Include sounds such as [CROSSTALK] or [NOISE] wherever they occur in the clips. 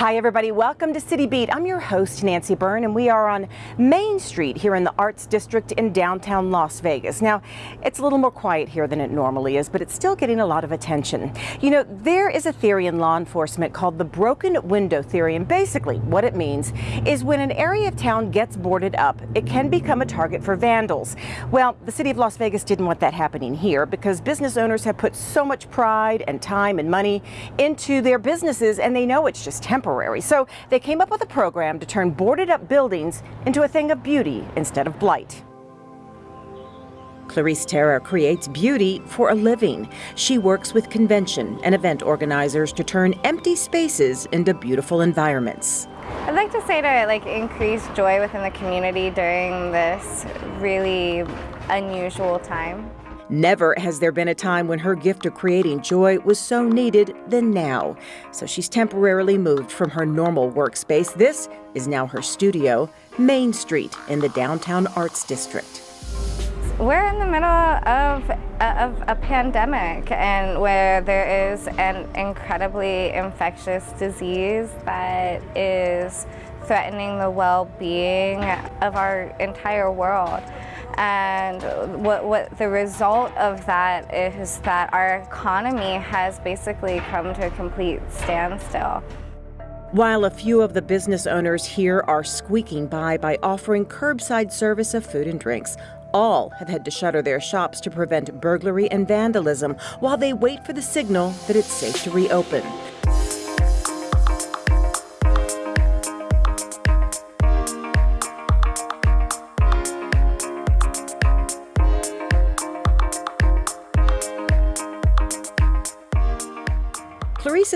Hi, everybody. Welcome to City Beat. I'm your host, Nancy Byrne, and we are on Main Street here in the Arts District in downtown Las Vegas. Now, it's a little more quiet here than it normally is, but it's still getting a lot of attention. You know, there is a theory in law enforcement called the broken window theory, and basically what it means is when an area of town gets boarded up, it can become a target for vandals. Well, the city of Las Vegas didn't want that happening here because business owners have put so much pride and time and money into their businesses, and they know it's just temporary temporary. So they came up with a program to turn boarded up buildings into a thing of beauty instead of blight. Clarice Terra creates beauty for a living. She works with convention and event organizers to turn empty spaces into beautiful environments. I'd like to say to like increase joy within the community during this really unusual time. Never has there been a time when her gift of creating joy was so needed than now. So she's temporarily moved from her normal workspace. This is now her studio, Main Street in the downtown arts district. We're in the middle of, of a pandemic and where there is an incredibly infectious disease that is threatening the well-being of our entire world. And what, what the result of that is that our economy has basically come to a complete standstill. While a few of the business owners here are squeaking by by offering curbside service of food and drinks, all have had to shutter their shops to prevent burglary and vandalism while they wait for the signal that it's safe to reopen.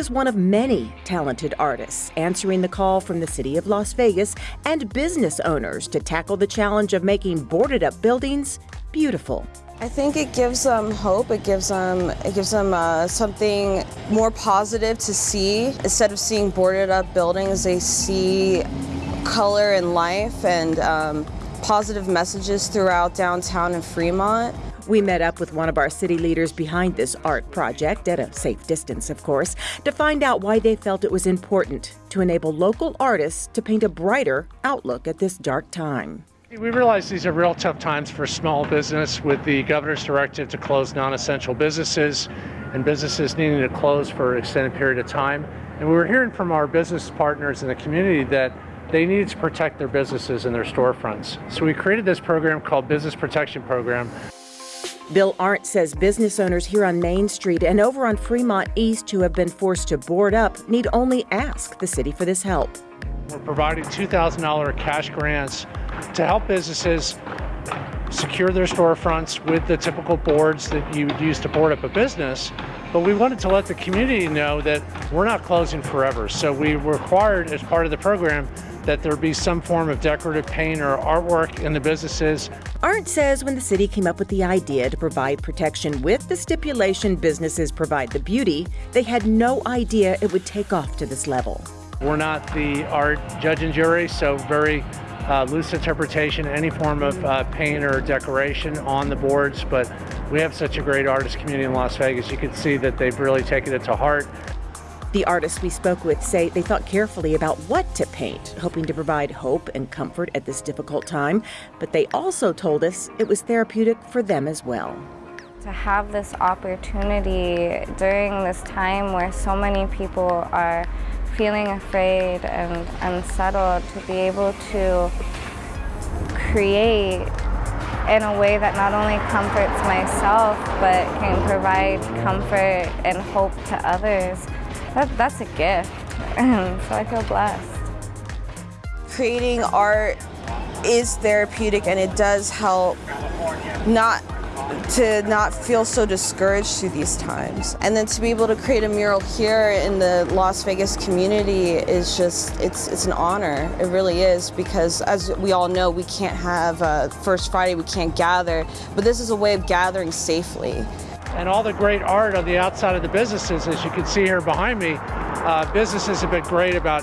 Is one of many talented artists answering the call from the city of Las Vegas and business owners to tackle the challenge of making boarded up buildings beautiful. I think it gives them hope. It gives them it gives them uh, something more positive to see instead of seeing boarded up buildings. They see color and life and um, positive messages throughout downtown and Fremont. We met up with one of our city leaders behind this art project, at a safe distance, of course, to find out why they felt it was important to enable local artists to paint a brighter outlook at this dark time. We realize these are real tough times for small business with the governor's directive to close non essential businesses and businesses needing to close for an extended period of time. And we were hearing from our business partners in the community that they needed to protect their businesses and their storefronts. So we created this program called Business Protection Program. Bill Arent says business owners here on Main Street and over on Fremont East who have been forced to board up need only ask the city for this help. We're providing $2,000 cash grants to help businesses secure their storefronts with the typical boards that you would use to board up a business. But we wanted to let the community know that we're not closing forever. So we required, as part of the program, that there be some form of decorative paint or artwork in the businesses. Arent says when the city came up with the idea to provide protection with the stipulation businesses provide the beauty, they had no idea it would take off to this level. We're not the art judge and jury, so very uh, loose interpretation, any form of uh, paint or decoration on the boards, but we have such a great artist community in Las Vegas. You can see that they've really taken it to heart. The artists we spoke with say they thought carefully about what to paint, hoping to provide hope and comfort at this difficult time, but they also told us it was therapeutic for them as well. To have this opportunity during this time where so many people are feeling afraid and unsettled, to be able to create in a way that not only comforts myself, but can provide comfort and hope to others that, that's a gift. [LAUGHS] so I feel blessed. Creating art is therapeutic and it does help not to not feel so discouraged through these times. And then to be able to create a mural here in the Las Vegas community is just, it's, it's an honor. It really is because as we all know, we can't have uh, First Friday, we can't gather, but this is a way of gathering safely and all the great art on the outside of the businesses, as you can see here behind me, uh, businesses have been great about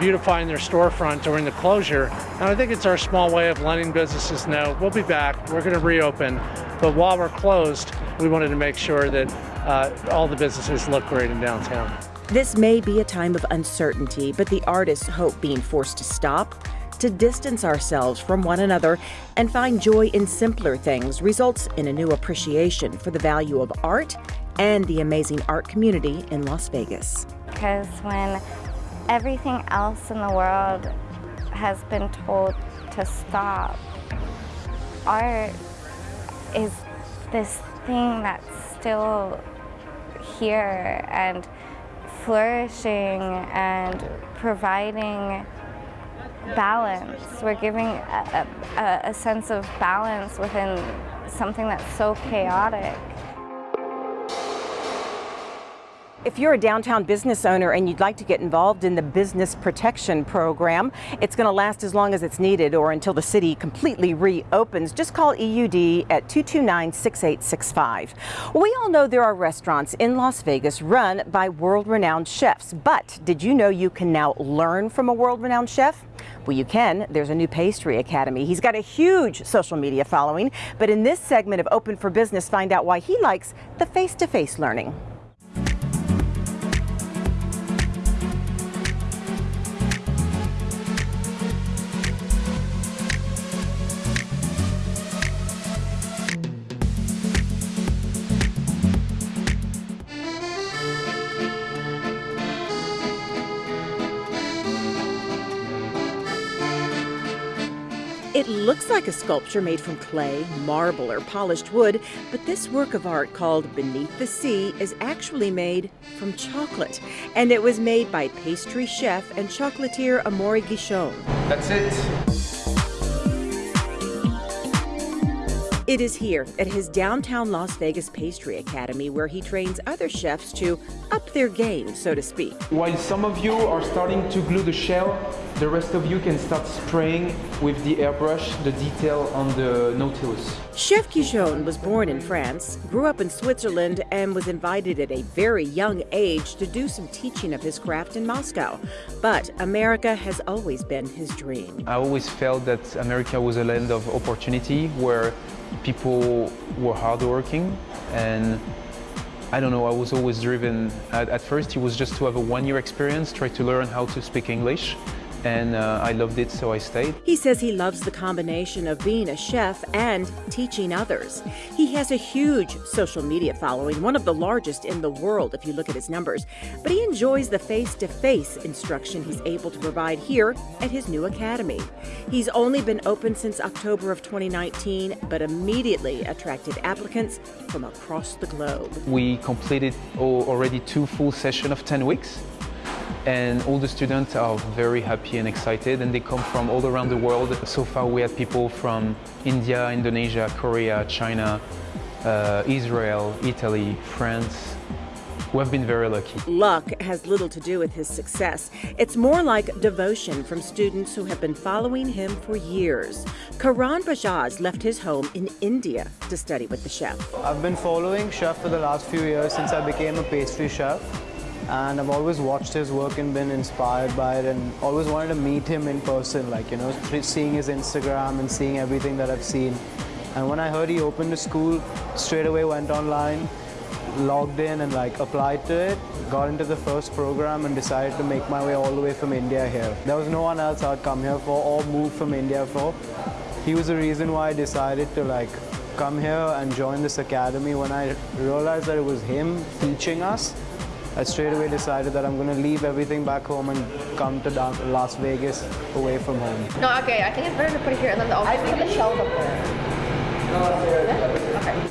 beautifying their storefront during the closure. And I think it's our small way of letting businesses know we'll be back, we're going to reopen, but while we're closed, we wanted to make sure that uh, all the businesses look great in downtown. This may be a time of uncertainty, but the artists hope being forced to stop, to distance ourselves from one another, and find joy in simpler things results in a new appreciation for the value of art and the amazing art community in Las Vegas. Because when everything else in the world has been told to stop, art is this thing that's still here and flourishing and providing balance. We're giving a, a, a sense of balance within something that's so chaotic. If you're a downtown business owner and you'd like to get involved in the Business Protection Program, it's going to last as long as it's needed or until the city completely reopens. Just call EUD at 229-6865. We all know there are restaurants in Las Vegas run by world-renowned chefs, but did you know you can now learn from a world-renowned chef? Well, you can. There's a new pastry academy. He's got a huge social media following, but in this segment of Open for Business, find out why he likes the face-to-face -face learning. Like a sculpture made from clay, marble, or polished wood, but this work of art called Beneath the Sea is actually made from chocolate. And it was made by pastry chef and chocolatier Amaury Guichon. That's it. It is here at his downtown Las Vegas Pastry Academy where he trains other chefs to up their game, so to speak. While some of you are starting to glue the shell, the rest of you can start spraying with the airbrush the detail on the Nautilus. Chef Guichon was born in France, grew up in Switzerland, and was invited at a very young age to do some teaching of his craft in Moscow. But America has always been his dream. I always felt that America was a land of opportunity where people were hardworking and I don't know, I was always driven. At, at, first, it was just to have a one-year experience, try to learn how to speak English and uh, I loved it, so I stayed. He says he loves the combination of being a chef and teaching others. He has a huge social media following, one of the largest in the world if you look at his numbers, but he enjoys the face-to-face -face instruction he's able to provide here at his new academy. He's only been open since October of 2019, but immediately attracted applicants from across the globe. We completed already two full sessions of 10 weeks and all the students are very happy and excited and they come from all around the world. So far we had people from India, Indonesia, Korea, China, uh, Israel, Italy, France. We have been very lucky. Luck has little to do with his success. It's more like devotion from students who have been following him for years. Karan Bajaj left his home in India to study with the chef. I've been following chef for the last few years since I became a pastry chef and I've always watched his work and been inspired by it and always wanted to meet him in person, like, you know, seeing his Instagram and seeing everything that I've seen. And when I heard he opened a school, straight away went online, logged in and like applied to it, got into the first program and decided to make my way all the way from India here. There was no one else I'd come here for or move from India for. He was the reason why I decided to like come here and join this academy when I realized that it was him teaching us I straight away decided that I'm going to leave everything back home and come to Las Vegas away from home. No, okay, I think it's better to put it here and then the I'll put the shelf up there.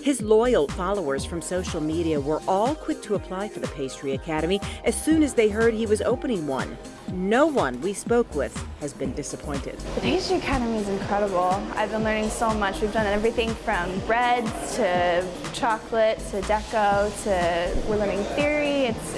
His loyal followers from social media were all quick to apply for the Pastry Academy as soon as they heard he was opening one. No one we spoke with has been disappointed. The Pastry Academy is incredible. I've been learning so much. We've done everything from breads to chocolate to deco to we're learning theory. It's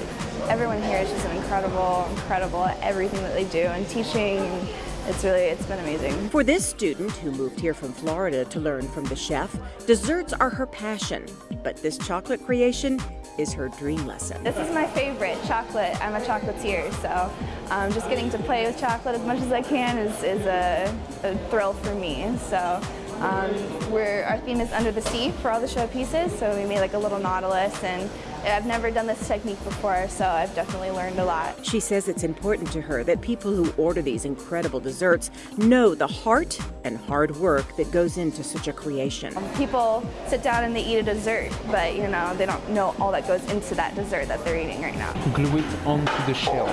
everyone here is just incredible, incredible at everything that they do and teaching it's really, it's been amazing. For this student who moved here from Florida to learn from the chef, desserts are her passion, but this chocolate creation is her dream lesson. This is my favorite, chocolate. I'm a chocolatier, so um, just getting to play with chocolate as much as I can is, is a, a thrill for me. So um, we're, our theme is under the sea for all the show pieces, so we made like a little nautilus and I've never done this technique before, so I've definitely learned a lot. She says it's important to her that people who order these incredible desserts know the heart and hard work that goes into such a creation. Um, people sit down and they eat a dessert, but you know, they don't know all that goes into that dessert that they're eating right now. Glue it onto the shell.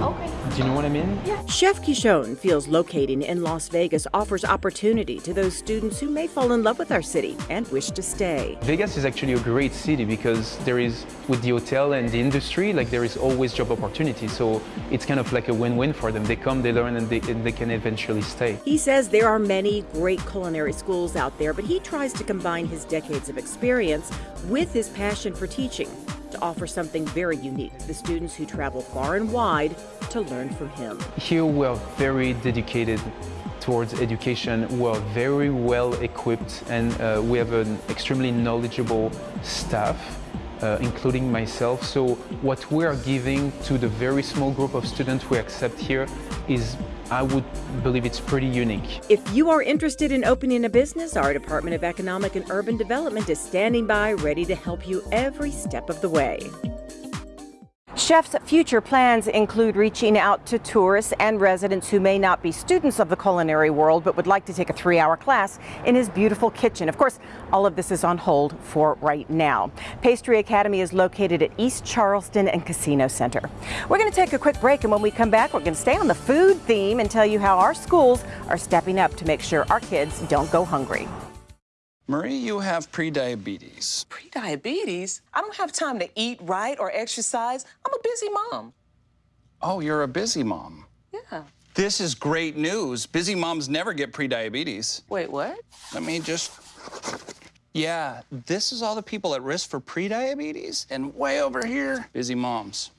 Okay. Do you know what I mean? Yeah. Chef Guichon feels locating in Las Vegas offers opportunity to those students who may fall in love with our city and wish to stay. Vegas is actually a great city because there is, with the hotel and the industry, like there is always job opportunity. So it's kind of like a win-win for them. They come, they learn, and they, and they can eventually stay. He says there are many great culinary schools out there, but he tries to combine his decades of experience with his passion for teaching to offer something very unique to the students who travel far and wide to learn from him. Here we are very dedicated towards education. We're very well equipped and uh, we have an extremely knowledgeable staff, uh, including myself. So what we are giving to the very small group of students we accept here is I would believe it's pretty unique. If you are interested in opening a business, our Department of Economic and Urban Development is standing by ready to help you every step of the way. Chef's future plans include reaching out to tourists and residents who may not be students of the culinary world but would like to take a three hour class in his beautiful kitchen. Of course, all of this is on hold for right now. Pastry Academy is located at East Charleston and Casino Center. We're going to take a quick break, and when we come back, we're going to stay on the food theme and tell you how our schools are stepping up to make sure our kids don't go hungry. Marie, you have prediabetes. Prediabetes? I don't have time to eat right or exercise. I'm a busy mom. Oh, you're a busy mom. Yeah. This is great news. Busy moms never get prediabetes. Wait, what? Let me just. Yeah, this is all the people at risk for prediabetes, and way over here, busy moms.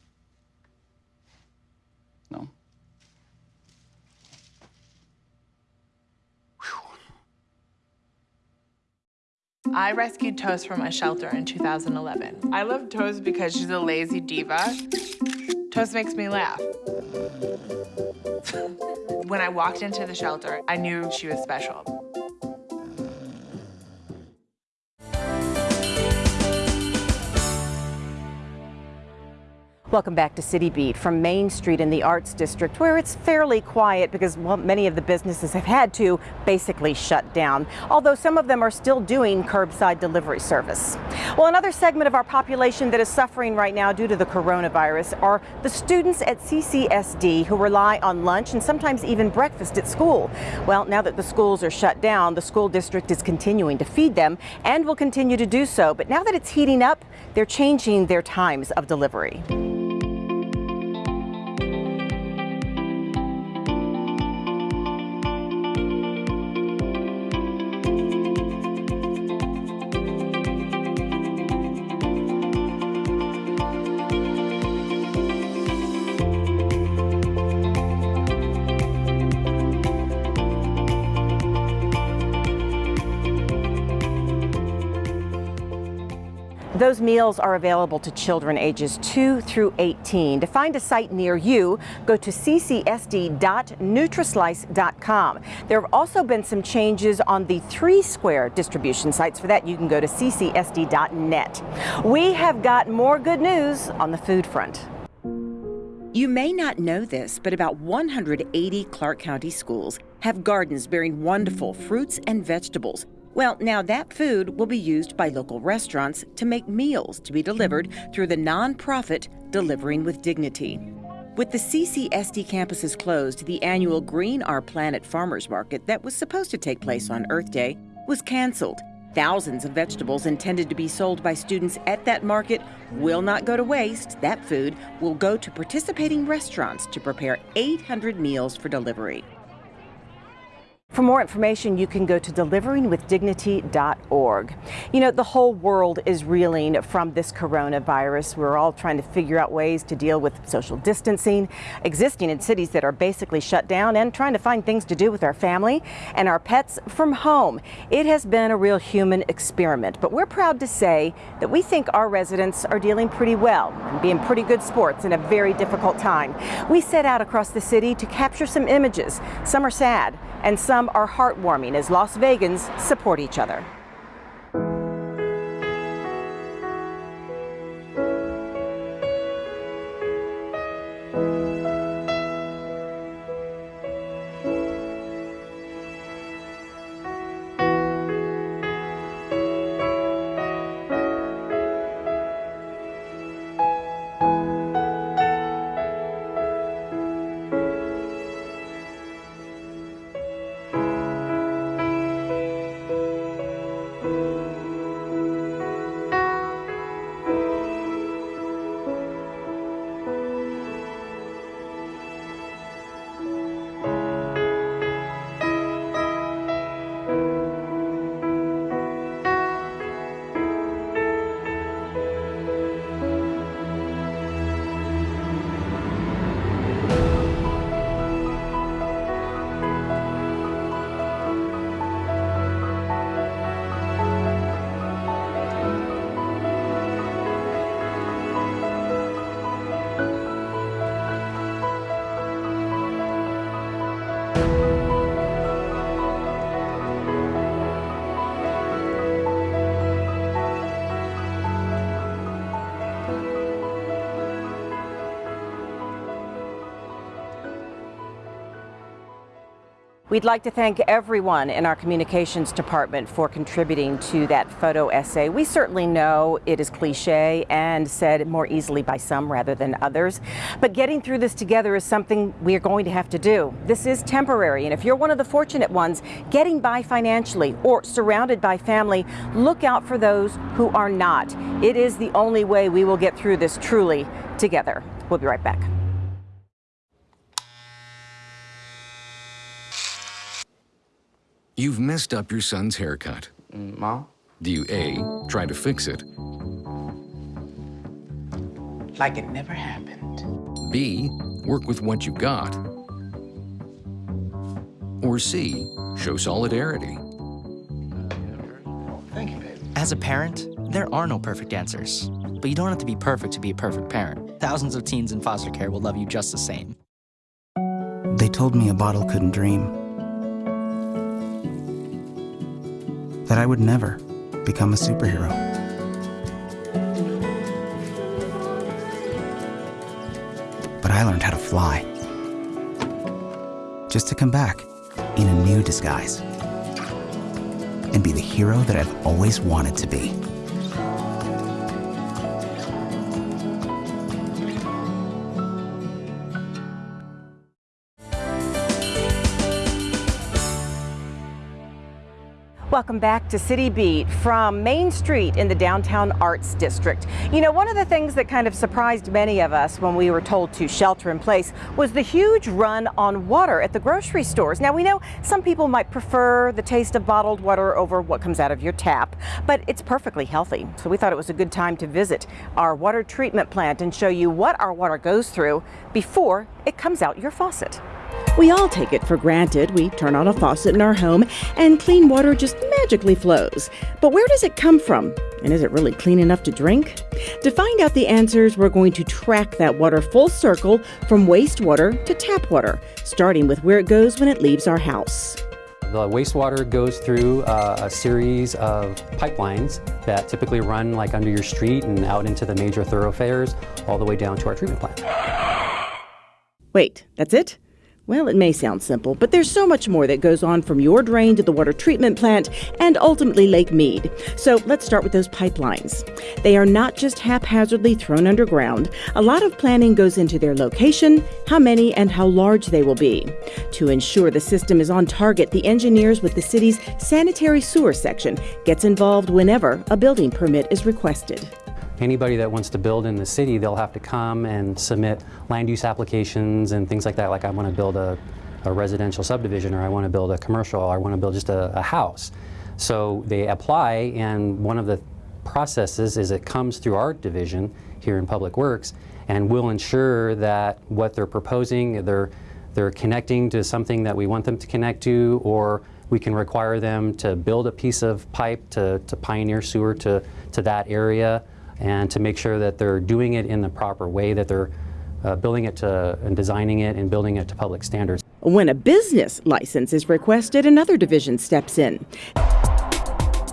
I rescued Toast from a shelter in 2011. I love Toast because she's a lazy diva. Toast makes me laugh. [LAUGHS] when I walked into the shelter, I knew she was special. Welcome back to City Beat from Main Street in the Arts District, where it's fairly quiet because well, many of the businesses have had to basically shut down, although some of them are still doing curbside delivery service. Well, another segment of our population that is suffering right now due to the coronavirus are the students at CCSD who rely on lunch and sometimes even breakfast at school. Well, now that the schools are shut down, the school district is continuing to feed them and will continue to do so. But now that it's heating up, they're changing their times of delivery. Those meals are available to children ages 2 through 18. To find a site near you, go to ccsd.nutrislice.com. There have also been some changes on the Three Square distribution sites. For that, you can go to ccsd.net. We have got more good news on the food front. You may not know this, but about 180 Clark County schools have gardens bearing wonderful fruits and vegetables. Well, now that food will be used by local restaurants to make meals to be delivered through the nonprofit Delivering with Dignity. With the CCSD campuses closed, the annual Green Our Planet Farmers Market that was supposed to take place on Earth Day was canceled. Thousands of vegetables intended to be sold by students at that market will not go to waste. That food will go to participating restaurants to prepare 800 meals for delivery. For more information, you can go to deliveringwithdignity.org. You know, the whole world is reeling from this coronavirus. We're all trying to figure out ways to deal with social distancing, existing in cities that are basically shut down, and trying to find things to do with our family and our pets from home. It has been a real human experiment, but we're proud to say that we think our residents are dealing pretty well and being pretty good sports in a very difficult time. We set out across the city to capture some images. Some are sad and some are heartwarming as Las Vegans support each other. We'd like to thank everyone in our communications department for contributing to that photo essay. We certainly know it is cliche and said more easily by some rather than others, but getting through this together is something we are going to have to do. This is temporary, and if you're one of the fortunate ones getting by financially or surrounded by family, look out for those who are not. It is the only way we will get through this truly together. We'll be right back. You've messed up your son's haircut. Mom? Do you A, try to fix it? Like it never happened. B, work with what you got? Or C, show solidarity? Thank you, babe. As a parent, there are no perfect answers. But you don't have to be perfect to be a perfect parent. Thousands of teens in foster care will love you just the same. They told me a bottle couldn't dream. That I would never become a superhero. But I learned how to fly. Just to come back in a new disguise. And be the hero that I've always wanted to be. Welcome back to City Beat from Main Street in the Downtown Arts District. You know, one of the things that kind of surprised many of us when we were told to shelter in place was the huge run on water at the grocery stores. Now, we know some people might prefer the taste of bottled water over what comes out of your tap, but it's perfectly healthy. So we thought it was a good time to visit our water treatment plant and show you what our water goes through before it comes out your faucet. We all take it for granted. We turn on a faucet in our home and clean water just magically flows. But where does it come from? And is it really clean enough to drink? To find out the answers, we're going to track that water full circle from wastewater to tap water, starting with where it goes when it leaves our house. The wastewater goes through uh, a series of pipelines that typically run like under your street and out into the major thoroughfares all the way down to our treatment plant. Wait, that's it? Well, it may sound simple, but there's so much more that goes on from your drain to the water treatment plant and ultimately Lake Mead. So let's start with those pipelines. They are not just haphazardly thrown underground. A lot of planning goes into their location, how many, and how large they will be. To ensure the system is on target, the engineers with the city's sanitary sewer section gets involved whenever a building permit is requested. Anybody that wants to build in the city, they'll have to come and submit land use applications and things like that. Like I want to build a, a residential subdivision or I want to build a commercial or I want to build just a, a house. So they apply and one of the processes is it comes through our division here in Public Works and we'll ensure that what they're proposing, they're, they're connecting to something that we want them to connect to or we can require them to build a piece of pipe to, to pioneer sewer to, to that area and to make sure that they're doing it in the proper way, that they're uh, building it to and designing it and building it to public standards. When a business license is requested, another division steps in.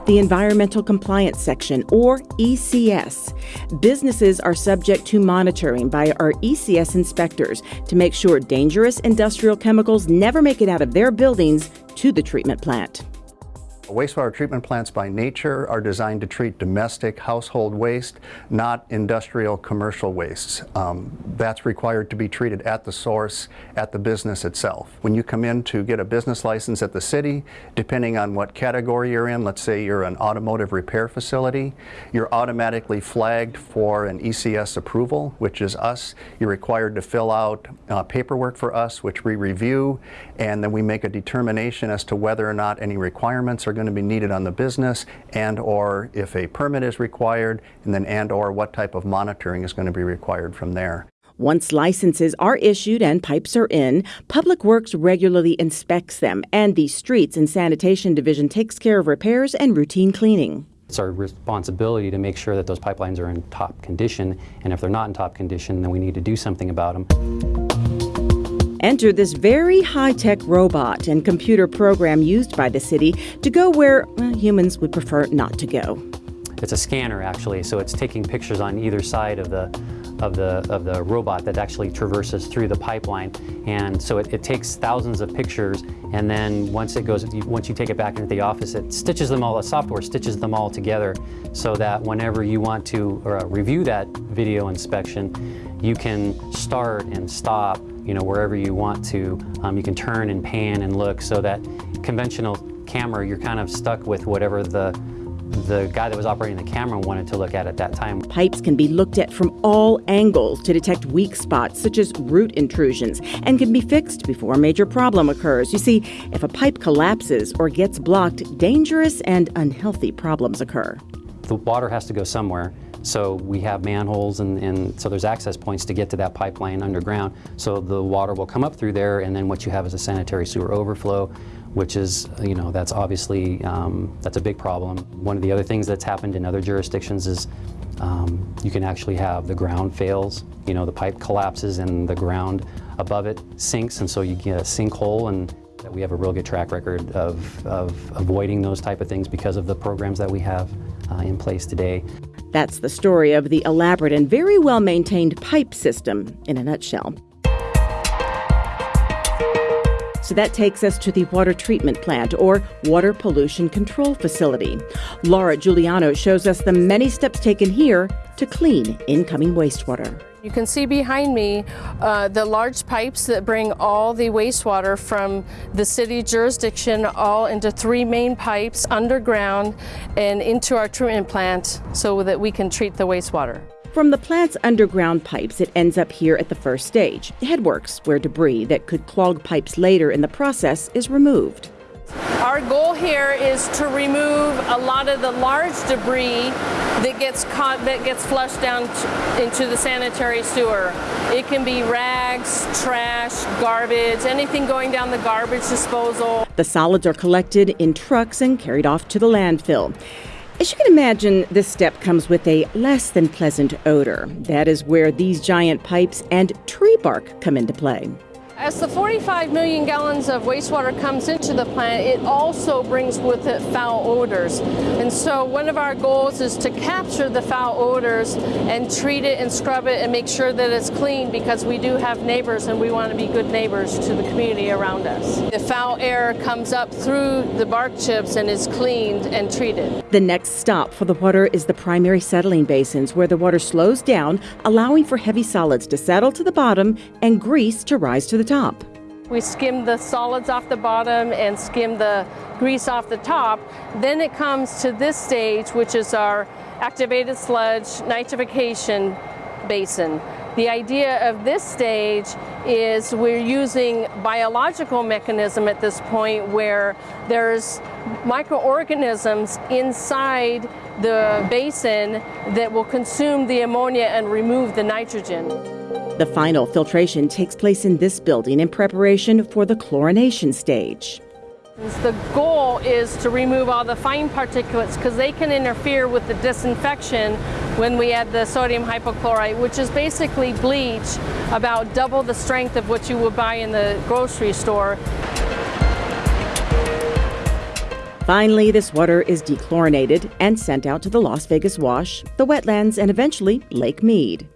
The Environmental Compliance Section, or ECS. Businesses are subject to monitoring by our ECS inspectors to make sure dangerous industrial chemicals never make it out of their buildings to the treatment plant. Wastewater treatment plants by nature are designed to treat domestic household waste, not industrial commercial wastes. Um, that's required to be treated at the source, at the business itself. When you come in to get a business license at the city, depending on what category you're in, let's say you're an automotive repair facility, you're automatically flagged for an ECS approval, which is us. You're required to fill out uh, paperwork for us, which we review, and then we make a determination as to whether or not any requirements are going to be needed on the business and or if a permit is required and then and or what type of monitoring is going to be required from there. Once licenses are issued and pipes are in, Public Works regularly inspects them, and the Streets and Sanitation Division takes care of repairs and routine cleaning. It's our responsibility to make sure that those pipelines are in top condition, and if they're not in top condition, then we need to do something about them. Enter this very high tech robot and computer program used by the city to go where well, humans would prefer not to go. it's a scanner actually, so it's taking pictures on either side of the of the of the robot that actually traverses through the pipeline, and so it, it takes thousands of pictures, and then once it goes, once you take it back into the office, it stitches them all. The software stitches them all together, so that whenever you want to uh, review that video inspection, you can start and stop, you know, wherever you want to. Um, you can turn and pan and look, so that conventional camera, you're kind of stuck with whatever the the guy that was operating the camera wanted to look at at that time. Pipes can be looked at from all angles to detect weak spots, such as root intrusions, and can be fixed before a major problem occurs. You see, if a pipe collapses or gets blocked, dangerous and unhealthy problems occur. The water has to go somewhere. So we have manholes and, and, so there's access points to get to that pipeline underground. So the water will come up through there and then what you have is a sanitary sewer overflow which is, you know, that's obviously, um, that's a big problem. One of the other things that's happened in other jurisdictions is um, you can actually have the ground fails, you know, the pipe collapses and the ground above it sinks and so you get a sinkhole and we have a real good track record of, of avoiding those type of things because of the programs that we have uh, in place today. That's the story of the elaborate and very well maintained pipe system in a nutshell. So that takes us to the water treatment plant or water pollution control facility. Laura Giuliano shows us the many steps taken here to clean incoming wastewater. You can see behind me uh, the large pipes that bring all the wastewater from the city jurisdiction all into three main pipes underground and into our treatment plant so that we can treat the wastewater. From the plant's underground pipes, it ends up here at the first stage, headworks, where debris that could clog pipes later in the process is removed. Our goal here is to remove a lot of the large debris that gets caught, that gets flushed down into the sanitary sewer. It can be rags, trash, garbage, anything going down the garbage disposal. The solids are collected in trucks and carried off to the landfill. As you can imagine, this step comes with a less than pleasant odor. That is where these giant pipes and tree bark come into play. As the 45 million gallons of wastewater comes into the plant, it also brings with it foul odors. And so one of our goals is to capture the foul odors and treat it and scrub it and make sure that it's clean because we do have neighbors and we want to be good neighbors to the community around us. The foul air comes up through the bark chips and is cleaned and treated. The next stop for the water is the primary settling basins where the water slows down, allowing for heavy solids to settle to the bottom and grease to rise to the top top. We skim the solids off the bottom and skim the grease off the top. Then it comes to this stage, which is our activated sludge nitrification basin. The idea of this stage is we're using biological mechanism at this point where there's microorganisms inside the basin that will consume the ammonia and remove the nitrogen. The final filtration takes place in this building in preparation for the chlorination stage. The goal is to remove all the fine particulates because they can interfere with the disinfection when we add the sodium hypochlorite, which is basically bleach about double the strength of what you would buy in the grocery store. Finally, this water is dechlorinated and sent out to the Las Vegas Wash, the wetlands, and eventually Lake Mead.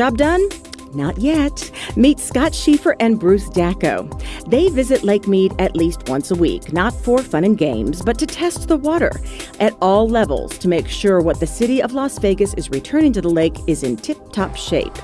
Job done? Not yet. Meet Scott Schieffer and Bruce Dacko. They visit Lake Mead at least once a week, not for fun and games, but to test the water at all levels to make sure what the city of Las Vegas is returning to the lake is in tip top shape.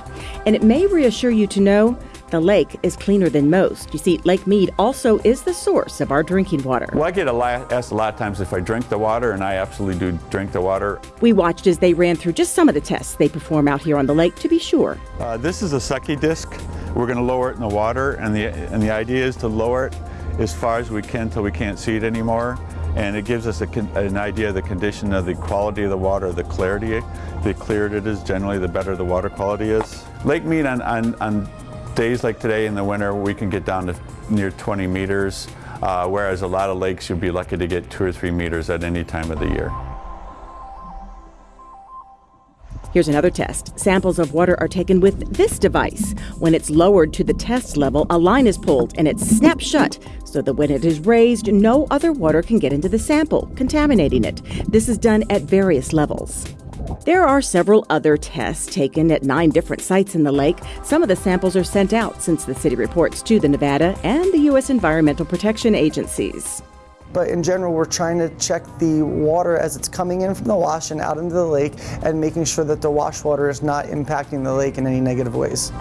And it may reassure you to know the lake is cleaner than most. You see, Lake Mead also is the source of our drinking water. Well, I get a lot, asked a lot of times if I drink the water, and I absolutely do drink the water. We watched as they ran through just some of the tests they perform out here on the lake to be sure. Uh, this is a Secchi disc. We're going to lower it in the water, and the, and the idea is to lower it as far as we can until we can't see it anymore and it gives us a, an idea of the condition of the quality of the water, the clarity. The clearer it is, generally the better the water quality is. Lake Mead on, on, on days like today in the winter, we can get down to near 20 meters, uh, whereas a lot of lakes you'll be lucky to get two or three meters at any time of the year. Here's another test. Samples of water are taken with this device. When it's lowered to the test level, a line is pulled and it snaps shut so that when it is raised, no other water can get into the sample, contaminating it. This is done at various levels. There are several other tests taken at nine different sites in the lake. Some of the samples are sent out since the city reports to the Nevada and the U.S. Environmental Protection Agencies. But in general, we're trying to check the water as it's coming in from the wash and out into the lake and making sure that the wash water is not impacting the lake in any negative ways.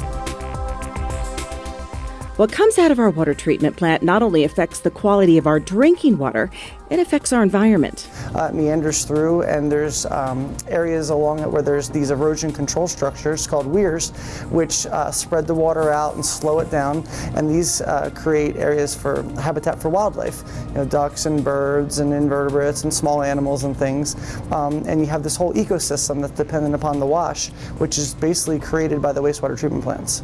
What comes out of our water treatment plant not only affects the quality of our drinking water, it affects our environment. Uh, it meanders through, and there's um, areas along it where there's these erosion control structures called weirs, which uh, spread the water out and slow it down. And these uh, create areas for habitat for wildlife, you know, ducks and birds and invertebrates and small animals and things. Um, and you have this whole ecosystem that's dependent upon the wash, which is basically created by the wastewater treatment plants.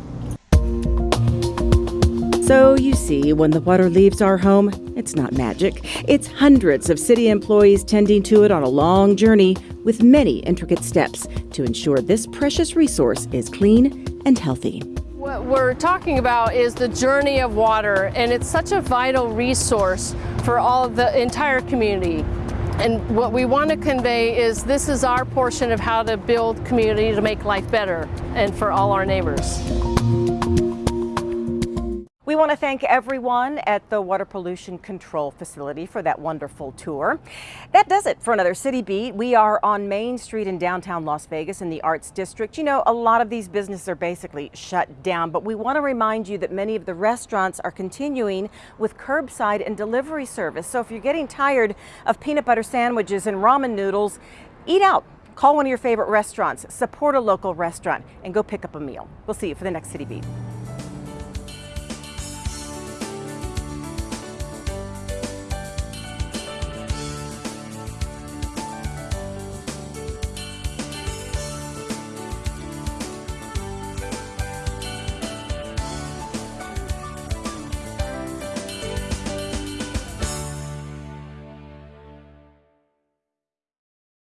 So you see, when the water leaves our home, it's not magic. It's hundreds of city employees tending to it on a long journey with many intricate steps to ensure this precious resource is clean and healthy. What we're talking about is the journey of water, and it's such a vital resource for all the entire community. And what we want to convey is this is our portion of how to build community to make life better and for all our neighbors. We want to thank everyone at the Water Pollution Control Facility for that wonderful tour. That does it for another City Beat. We are on Main Street in downtown Las Vegas in the Arts District. You know, a lot of these businesses are basically shut down, but we want to remind you that many of the restaurants are continuing with curbside and delivery service. So if you're getting tired of peanut butter sandwiches and ramen noodles, eat out. Call one of your favorite restaurants, support a local restaurant, and go pick up a meal. We'll see you for the next City Beat.